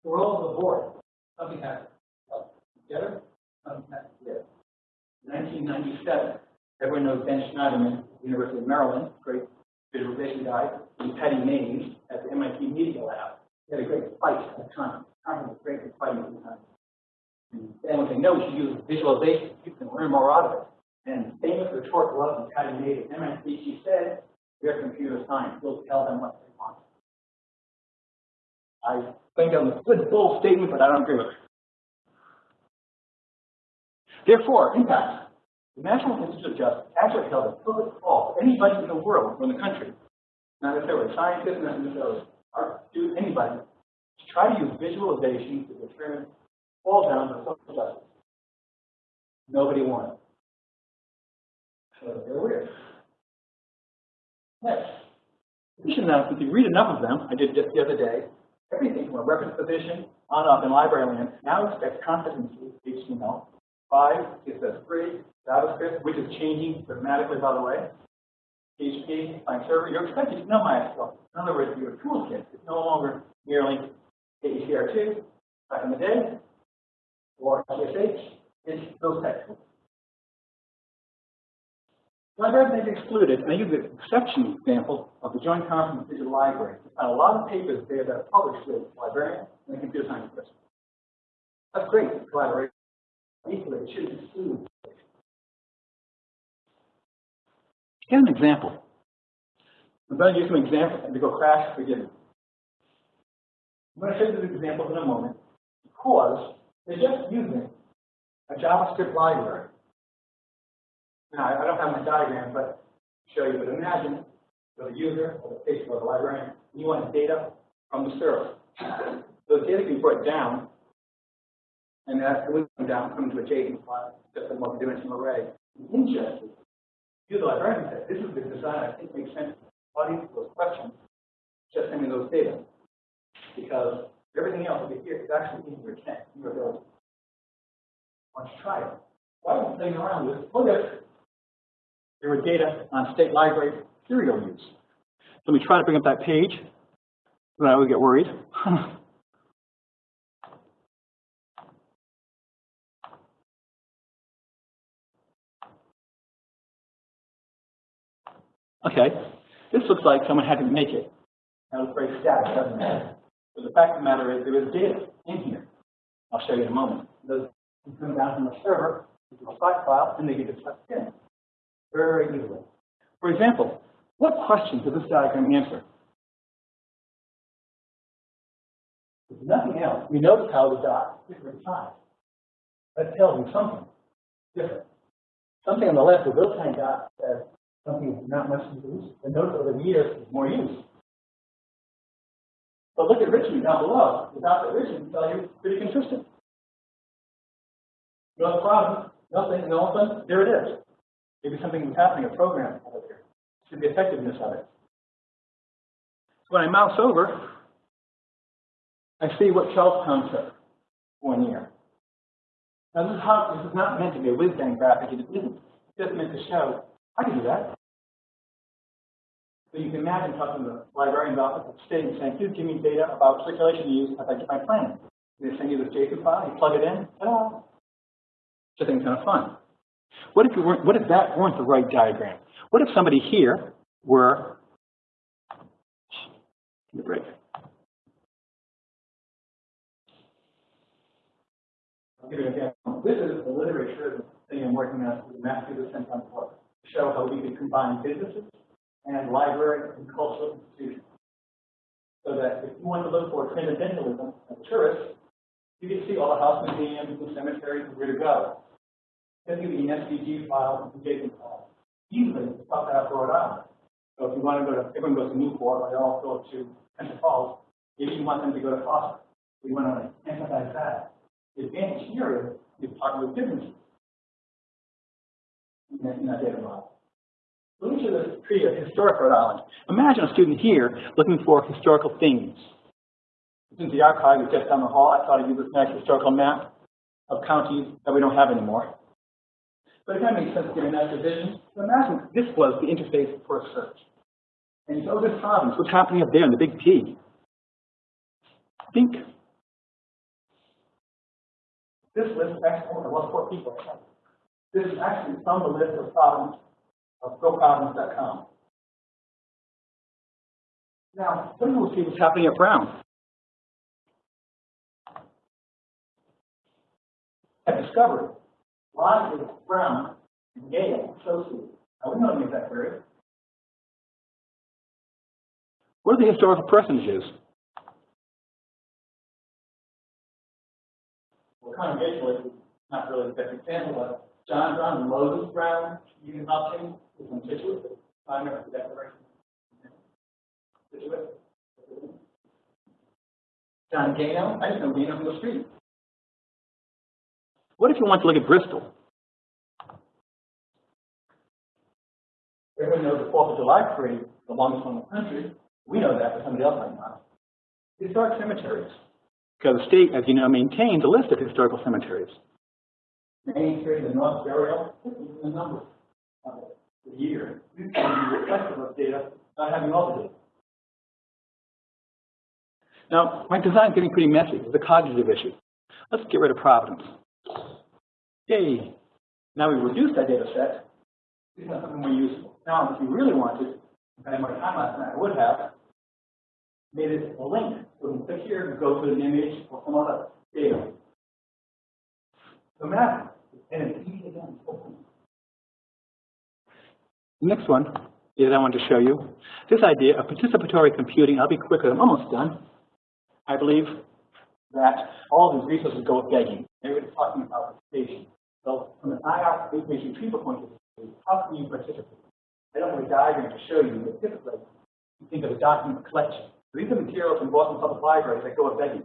we're all over the board. Something has to together, something has to give. 1997, everyone knows Ben Shneiderman, University of Maryland, great visualization guy, and Pattie Maes at the MIT Media Lab. They had a great fight at the time. Time was great for fighting at the time. And then when they know she uses visualization, you can learn more out of it. And famous retort was when Pattie Maes at MIT, she said, we're computer science, we'll tell them what they want. I think that was a good bold statement, but I don't agree with it. Therefore, impact. The National Institute of Justice actually held a public call for anybody in the world or in the country, not necessarily scientists, not necessarily art students, anybody, to try to use visualization to determine fall down to social justice. Nobody wanted. So they're weird. Next. Position announcements, if you read enough of them, I did just the other day, everything from a reference position on up in library land now expects competency HTML. Five, CSS3, JavaScript, which is changing dramatically, by the way. PHP, client server, you're expected to know MySQL. In other words, your toolkit is no longer merely AACR2 back in the day, or CSH, it's those types of. Libraries may be excluded, and I use the exception example of the Joint Conference Digital Library. A lot of papers there that are published with librarians and computer science. That's great, collaboration. Here's an example. I'm going to use some examples and to go crash, forgive. I'm going to show you these examples in a moment because they're just using a JavaScript library. Now, I don't have my diagram, but show you, but imagine you're the user or the patient or the librarian, and you want data from the server. So the data can be brought down, and going to come down, come to a JSON file, just a multi-dimensional array. Interesting. You, the librarian, said, this is the design I think makes sense. Audience those questions, just send me those data. Because everything else over here is actually in your intent, in your ability. Why don't you try it? Why are you playing around with it? Look at. There were data on state library serial use. Let me try to bring up that page. Then I would get worried. okay, this looks like someone had to make it. That was very static, doesn't it? But the fact of the matter is there is data in here. I'll show you in a moment. Those come down from the server into a site file and they get sucked in very easily. For example, what question does this diagram answer? If nothing else, we notice how the dots different size. That tells you something different. Something on the left, the little tiny dot says something is not much use, and notice over the years there's more use. But look at Richmond down below. The dots at Richmond you pretty consistent. No problem, nothing, and all of a sudden, there it is. Maybe something was happening, a program over here. Should be effectiveness of it. So When I mouse over, I see what Charlestown took one year. Now this is how, this is not meant to be a whiz bang graphic, it isn't. It's just meant to show, I can do that. So you can imagine talking to the librarian's office at the state and saying, please give me data about circulation use as I get my plan. They send you this JSON file, you plug it in, ta-da. Things kind of fun. What if you weren't, what if that weren't the right diagram? What if somebody here were, a break. I'll give. This is the literature thing I'm working on the Massachusetts Center on Book show how we can combine businesses and library and cultural institutions. So that if you want to look for transcendentalism as tourist, you can see all the house museums and cemeteries and where to go. Then you need an SVG file and JSON file. Easily, stuff out of Rhode Island. So if you want to go to, everyone goes to Newport, or they all go to Central Falls, maybe you want them to go to Foster. We want to emphasize that. The advantage here is you're talking with businesses data model. Let me show tree of historic Rhode Island. Imagine a student here looking for historical things. Since the archive is just down the hall, I thought I'd use this nice historical map of counties that we don't have anymore. But it kind of makes sense given that division. So imagine this was the interface for a search. And so this province, what's happening up there in the big P? Think. This list of exports, well, four people. This is actually from the list of problems of goprovidence.com. Now, then we'll see what's happening at Brown. At Discovery, is Brown and Yale associated? Now, we any of that query. What are the historical personages? Well, congregationally, not really the best example, but John Brown and Moses Brown, Union Hopkins, is from Scituate, signer of the Declaration. Scituate. John Gano, I just know Gano from the street. What if you want to look at Bristol? Everyone knows the Fourth of July parade, the longest one in the country. We know that, but somebody else might not. Historic cemeteries. Because the state, as you know, maintains a list of historical cemeteries. Main Street, the North Burial, this is the number of it, the year. This can be reflective of data, not having all the data. Now, my design's getting pretty messy. It's a cognitive issue. Let's get rid of Providence. Yay. Now we reduced that data set. This is something more useful. Now, if you really wanted, if I had more time last night, I would have made it a link. So we can click here and go to an image or some other data. So map, next one is I want to show you this idea of participatory computing. I'll be quicker. I'm almost done. I believe that all these resources go begging. Everybody's talking about participation. So from an IR information retrieval point of view, how can you participate? I don't have a diagram to show you, but typically you think of a document collection. These are materials from Boston Public Library that go begging.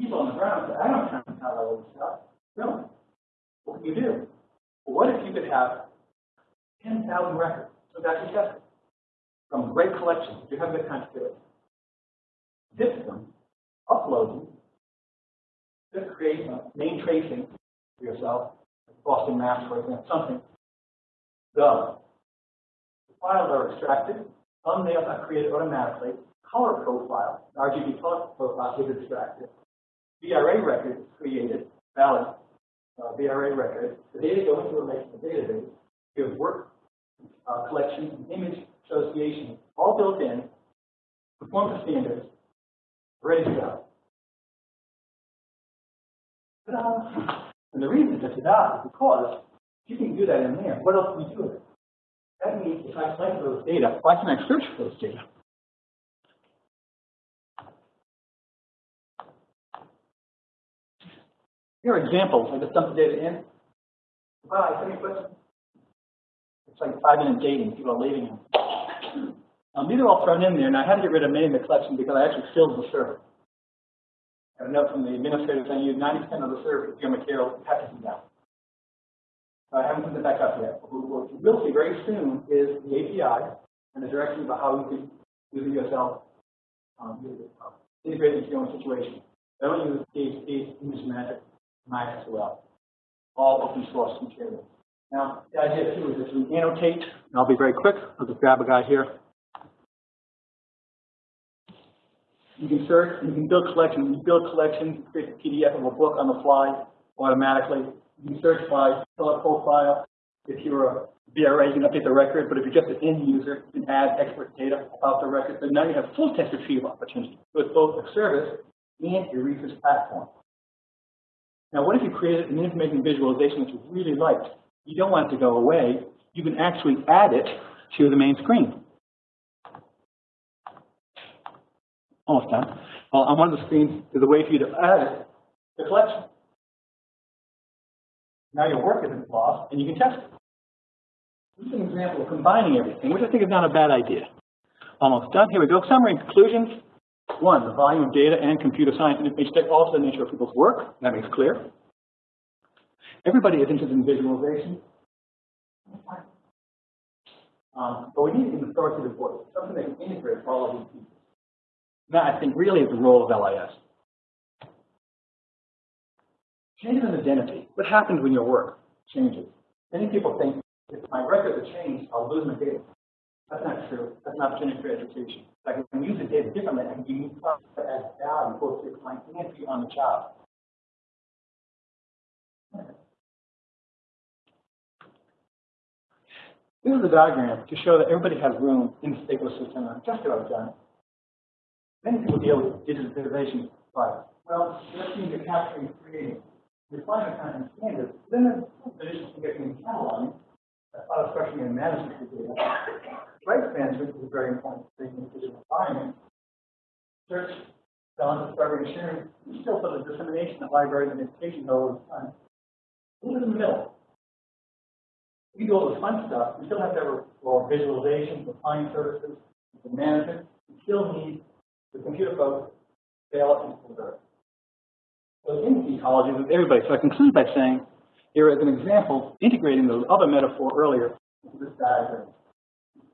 People on the ground say, I don't this stuff. No. What can you do? Well, what if you could have 10,000 records? So that's successful. From great collections, you have the kind to do it. Zip them, upload them, create a name tracing for yourself, Boston Maps, for example, something. Go. The files are extracted, thumbnails are created automatically, color profile, RGB color profile is extracted, VRA record created, valid uh, VRA record, the data go into a relational database, you have work uh, collection, image association, all built in, conform to standards, ready to go. Ta-da! And the reason it's ta-da is because you can do that in there. What else can you do with it? That means if I select those data, why can I search for those data? Here are examples. I just dumped the data in. Bye, any questions? It's like five minute dating. People are leaving. Um, these are all thrown in there, and I had to get rid of many in the collection because I actually filled the server. I have a note from the administrator saying you 90% of the server, your material, be down. I haven't put it back up yet. What what you will see very soon is the API and the directions about how you can use it yourself, um, uh, integrate into your own situation. I don't use PHP, MySQL, all open source material. Now, the idea too is that you annotate, and I'll be very quick, I'll just grab a guy here. You can search, you can build collections, you build collections, create a PDF of a book on the fly automatically. You can search by color profile. If you're a VRA, you can update the record, but if you're just an end user, you can add expert data about the record. So now you have full text retrieval opportunity. with both a service and a research platform. Now, what if you created an information visualization that you really liked? You don't want it to go away. You can actually add it to the main screen. Almost done. Well, on one of the screens, there's a way for you to add it to the collection. Now your work isn't lost, and you can test it. This is an example of combining everything, which I think is not a bad idea. Almost done. Here we go. Summary and conclusions. One, the volume of data and computer science information tech, also the nature of people's work. That makes clear. Everybody is interested in visualization. Um, but we need an authoritative voice, something that can integrate all of these pieces. That, I think, really is the role of LIS. Changes in identity. What happens when your work changes? Many people think, if my records are changed, I'll lose my data. That's not true. That's an opportunity for education. I can use the data differently. I can use products that add value both to your client and to you on the job. This is a diagram to show that everybody has room in the ecosystem. I'm just about done. Many people deal with digitization but Well, let's see you're capturing creating. Refinement kind of standards. Then there's traditions to getting cataloging, as part of structuring and management of data. Rights management is a very important thing in the digital environment. Search, selling, discovery, and sharing, still for the dissemination of libraries and education all the time. Who's in the middle? We do all the fun stuff, we still have to have our visualization, for client services, the management, we still need the computer folks, fail and preserve. So in ecology with everybody. So I conclude by saying, here is an example integrating the other metaphor earlier into this diagram.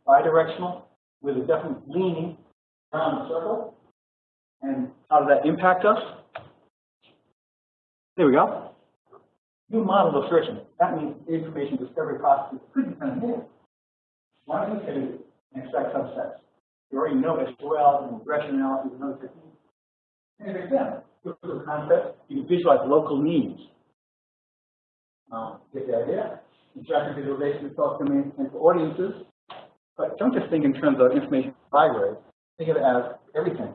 Bidirectional with a definite leaning around the circle. And how does that impact us? There we go. New model of searching. That means information discovery process could of new. Why don't say and extract subsets? You already know SQL and regression analysis and other techniques. And proof of concept, you can visualize local needs. Um, get the idea? Interactive visualization across domains and for audiences. But don't just think in terms of information library. Think of it as everything.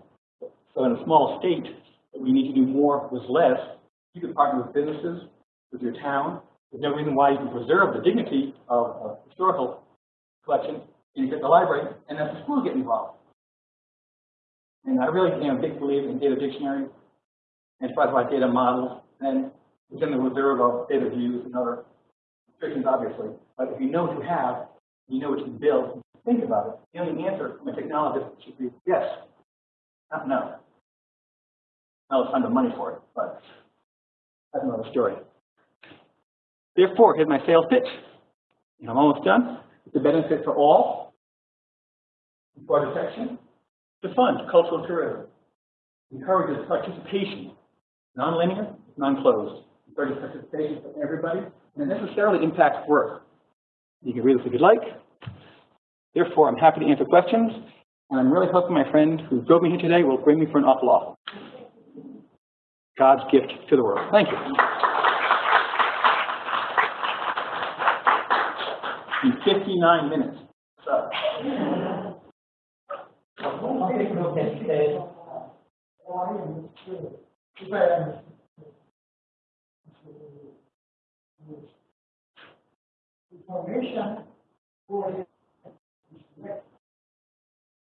So in a small state, we need to do more with less. You can partner with businesses, with your town. There's no reason why you can preserve the dignity of a historical collection and you get the library, and then the school get involved. And I really am a big believer in data dictionary, enterprise-wide data models, and within the reserve of data views and other restrictions, obviously. But if you know what you have, you know what you can build, think about it. The only answer from a technologist should be yes, not no. Now let's find the money for it, but that's another story. Therefore, here's my sales pitch. And I'm almost done. It's a benefit for all. For detection, to fund cultural tourism. Encourages participation, non-linear, non-closed. Encourages participation for everybody, and it necessarily impacts work. You can read this if you'd like. Therefore, I'm happy to answer questions, and I'm really hoping my friend who drove me here today will bring me for an awful lot. God's gift to the world. Thank you. In 59 minutes. So. Information for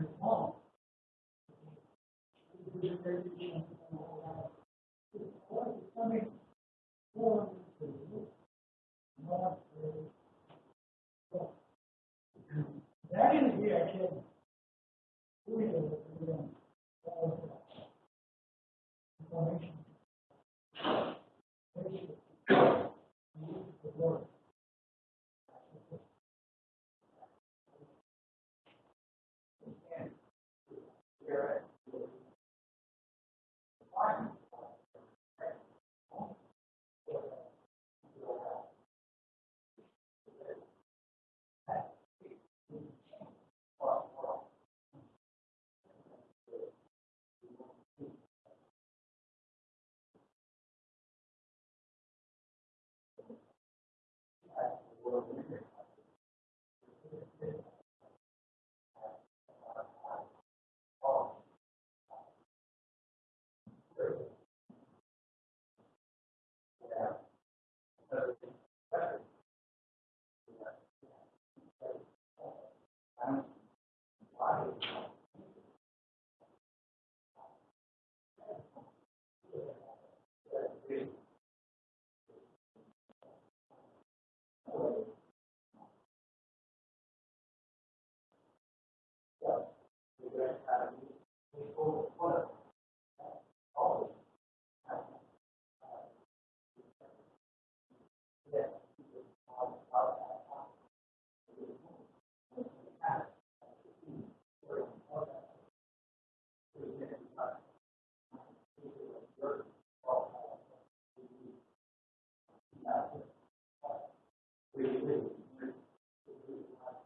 And home. Which is very different from all that. It's all coming from the not the. That is the actual. We have, we have, all of that. Information. The word. It is, it is like,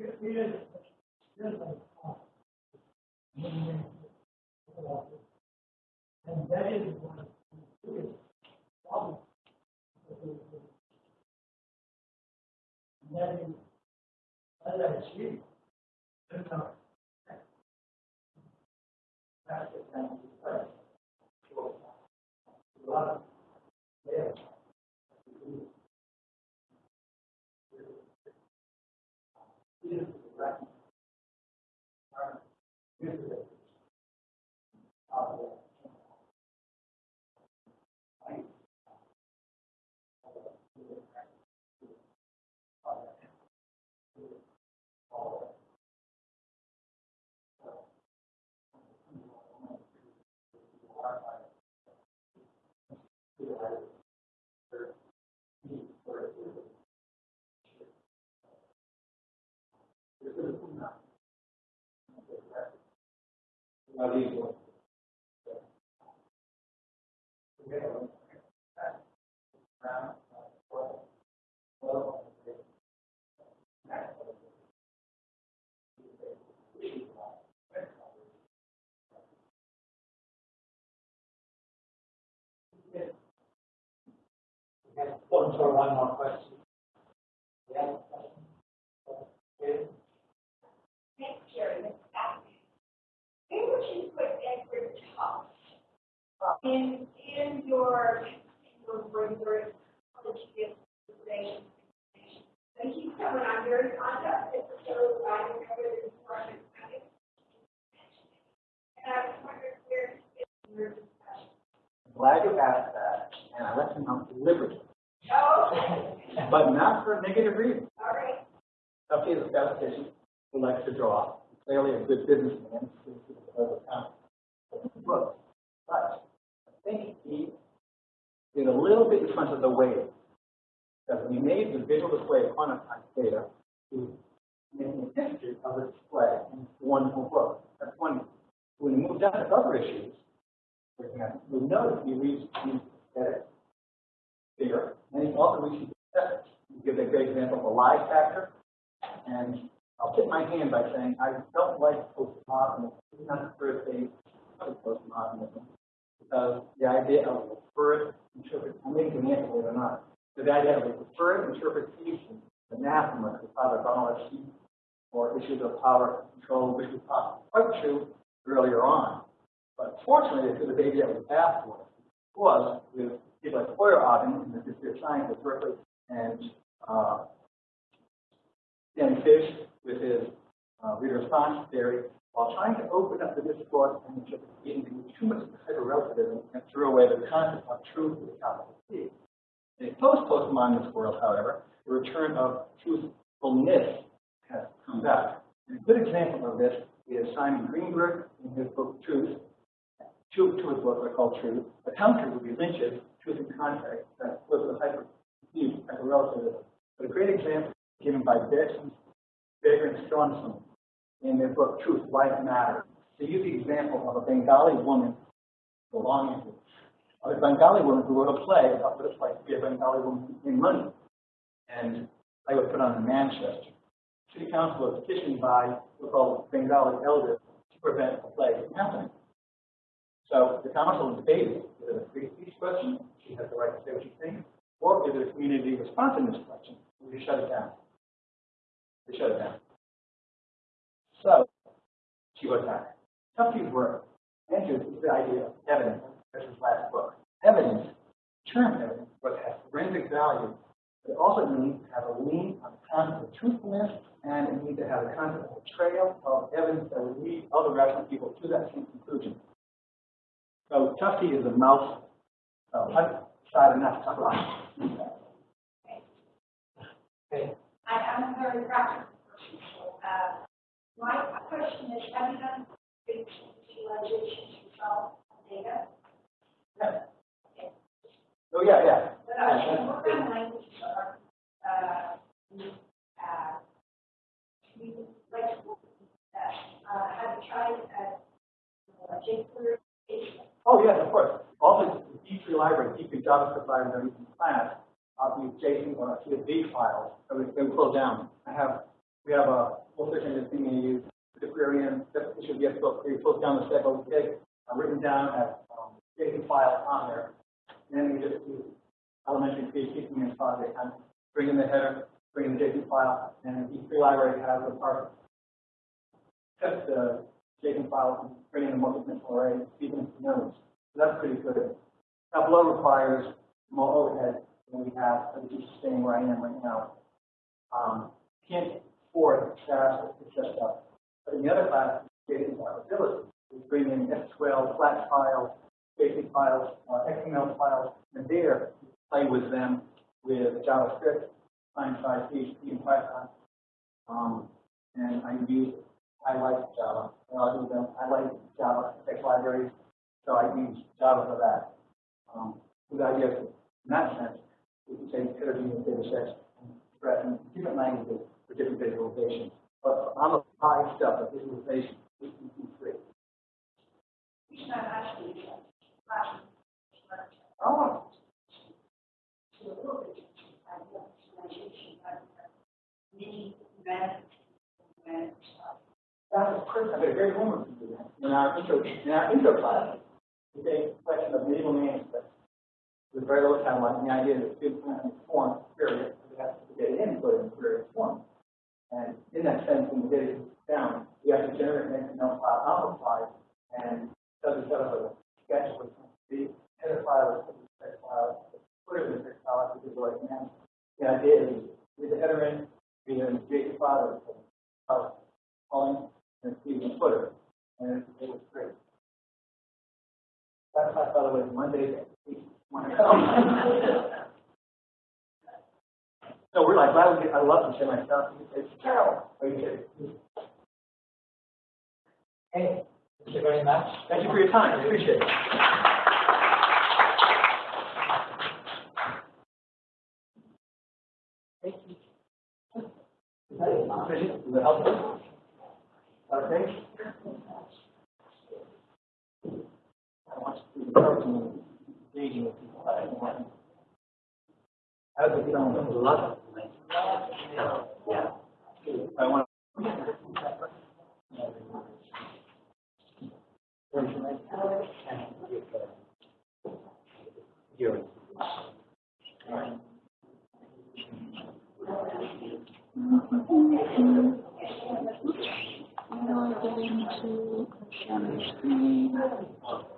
uh, And that is one of the biggest problems. That is, as I see. That's the question. One one more question. Yeah. Okay. Thanks, Jerry. Maybe we should put Edward Tufte in, in your, in your so that you get information. And he's someone I'm very fond of, it's so, I remember this project. And I was wondering where, in your discussion. Glad you asked that, and I let him know deliberately, Oh, okay, but not for a negative reason. all right. Okay, the statistician who likes to draw, clearly a good businessman, Look, but I think he did a little bit in front of the wave. Because he made the visual display of quantized data, he was making a history of the display in one whole book. That's one. When he moved on to other issues, for example, you'll notice he reads, he edit bigger, And he also acceptance. He gives a great example of a lie factor. And I'll tip my hand by saying I don't like postmodernism. Not the first phase of postmodernism. Because the idea of a preferred interpret, I'm making an answer or not. So the idea of preferred interpretation, anathema to Father Donald Sheep, or issues of power control, which was quite true earlier on. But fortunately, was a baby that was bathwater. Was with people like Feyerabend in the history of science at Berkeley and uh, Danny Fish with his uh, response theory, while trying to open up the discourse and interpretation too much hyper-relativism and threw away the concept of truth with a capital T. In a post-postmodernist world, however, the return of truthfulness has come back. And a good example of this is Simon Greenberg in his book Truth. Two, two of are called Truth. The counter would be Lynch's Truth and Context, that was hyper, hyper-relativism. But a great example given by Bertrand Baker and Stronson in their book Truth, Life Matters. They use the example of a Bengali woman belonging to a Bengali woman who wrote a play about what it's like to be a Bengali woman in money. And I was put on in Manchester. City Council was petitioned by what's called Bengali elders to prevent the play from happening. So the council debated is it a free speech question, she has the right to say what she thinks, or is it a community responsiveness question, we shut it down. They shut it down. So she goes back. Tufte's work enters the idea of evidence. This is last book. Evidence, term evidence, but has forensic value. It also needs to have a lean on the concept of truthfulness, and it needs to have a concept of trail of evidence that will lead other rational people to that same conclusion. So Tufte is a mouse, uh, decided not to talk about. Okay, I am a very practical person, so, uh, my question is, have you done visualizations yourself on data? Yeah. Oh, yeah, yeah. But I should work on languages are, uh, uh, we like to work with that. Uh, have you tried, uh, uh, jQuery? Oh, yes, of course. Also, the D3 library, D3 JavaScript library we can class, uh, we JSON or CSV files that we, we close down. I have, we have a full section of thing we use, the query in, that should get book, we close down the step, we take, uh, written down as, um, JSON file on there. And then we just do elementary PHP commands project, and bring in the header, bring in the JSON file, and the D3 library has a part, test the JSON file, and bring in a multi-dimensional array, them nodes. So that's pretty good. Tableau requires more overhead than we have, so just staying where I am right now. Um, can't afford staff to set up. But in the other class, JSON ability, we bring in SQL, flat files, basic files, uh, XML files, and there, play with them with JavaScript, client-side PHP, and Python. Um, and I use, I like Java, I'll do them, I like Java text libraries, so I use Java for that. Um, the idea in that sense, we can take heterogeneous data sets and in different languages for different visualizations. But on the high stuff, the visualization, we can do free. It's not actually, uh, Oh, to a little bit, I know, visualization, but, many events, events, That's a Chris, I got a great homework to do that. In our intro, in our intro class, we take a question of medieval manuscripts with very little timeline, and the idea that students can inform period, so they have to get it in, put it in period form. And in that sense, when the data is down, we have to generate an XML file the and does a set of a sketch with the header file, the text file, it in the text file, which is what I can. The idea is, read the header in, read it in JSON file, uh, calling, and see the footer, and it was great. That class, by the way, is Monday. So we're like, we get, I love to say myself, it's Carol, are you kidding? okay, thank you very much. Thank you for your time, I appreciate it. Is that sufficient? Is that helpful? Uh, okay? I want to see people. I don't want going? A lot of. Yeah. I want into share screen. a mustache.